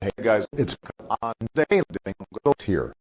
Hey guys, it's uh, on day here.